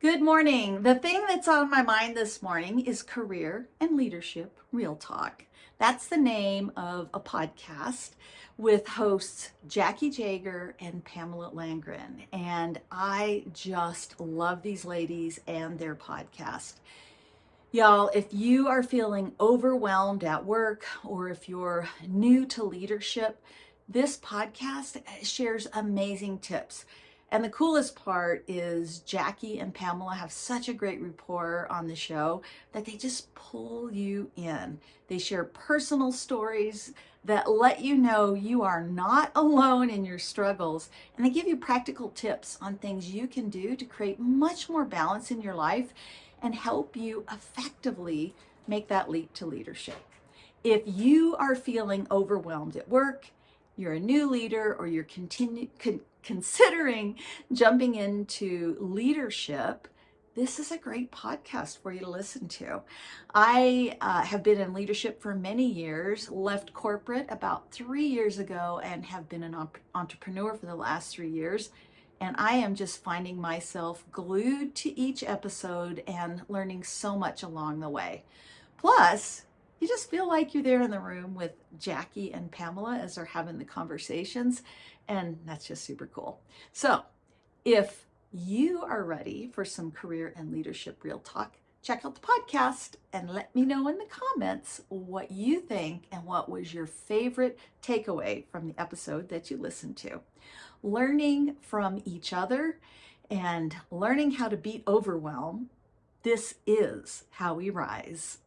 Good morning. The thing that's on my mind this morning is Career and Leadership Real Talk. That's the name of a podcast with hosts Jackie Jager and Pamela Langren. And I just love these ladies and their podcast. Y'all, if you are feeling overwhelmed at work or if you're new to leadership, this podcast shares amazing tips and the coolest part is Jackie and Pamela have such a great rapport on the show that they just pull you in. They share personal stories that let you know you are not alone in your struggles. And they give you practical tips on things you can do to create much more balance in your life and help you effectively make that leap to leadership. If you are feeling overwhelmed at work, you're a new leader or you're continue, con considering jumping into leadership, this is a great podcast for you to listen to. I uh, have been in leadership for many years, left corporate about three years ago, and have been an entrepreneur for the last three years. And I am just finding myself glued to each episode and learning so much along the way. Plus, you just feel like you're there in the room with Jackie and Pamela as they're having the conversations. And that's just super cool. So if you are ready for some career and leadership real talk, check out the podcast and let me know in the comments what you think and what was your favorite takeaway from the episode that you listened to. Learning from each other and learning how to beat overwhelm, this is how we rise.